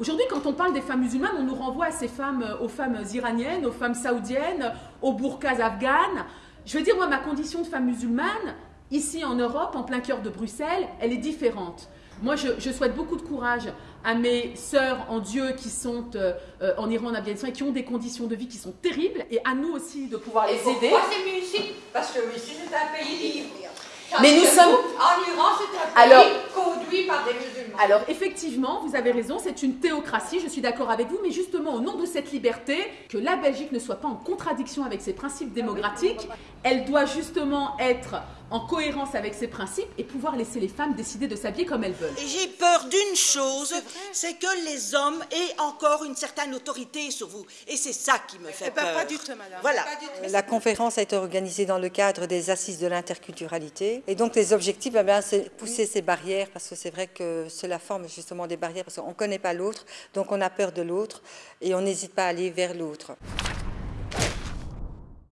Aujourd'hui, quand on parle des femmes musulmanes, on nous renvoie à ces femmes, euh, aux femmes iraniennes, aux femmes saoudiennes, aux burkas afghanes. Je veux dire, moi, ma condition de femme musulmane, ici en Europe, en plein cœur de Bruxelles, elle est différente. Moi, je, souhaite beaucoup de courage à mes sœurs en Dieu qui sont euh, euh, en Iran, en Afghanistan et qui ont des conditions de vie qui sont terribles, et à nous aussi de pouvoir les aider. Pourquoi c'est mieux ici Parce que ici, c'est un pays libre. Mais nous sommes. En Iran, c'est un pays alors, Alors, effectivement, vous avez raison, c'est une théocratie, je suis d'accord avec vous, mais justement, au nom de cette liberté, que la Belgique ne soit pas en contradiction avec ses principes démocratiques, elle doit justement être en cohérence avec ses principes et pouvoir laisser les femmes décider de s'habiller comme elles veulent. Et j'ai peur d'une chose, c'est que les hommes aient encore une certaine autorité sur vous. Et c'est ça qui me fait eh ben, peur. Pas du tout, madame. Voilà. La conférence a été organisée dans le cadre des assises de l'interculturalité. Et donc les objectifs, eh c'est pousser ces barrières, parce que c'est vrai que cela forme justement des barrières, parce qu'on ne connaît pas l'autre, donc on a peur de l'autre, et on n'hésite pas à aller vers l'autre.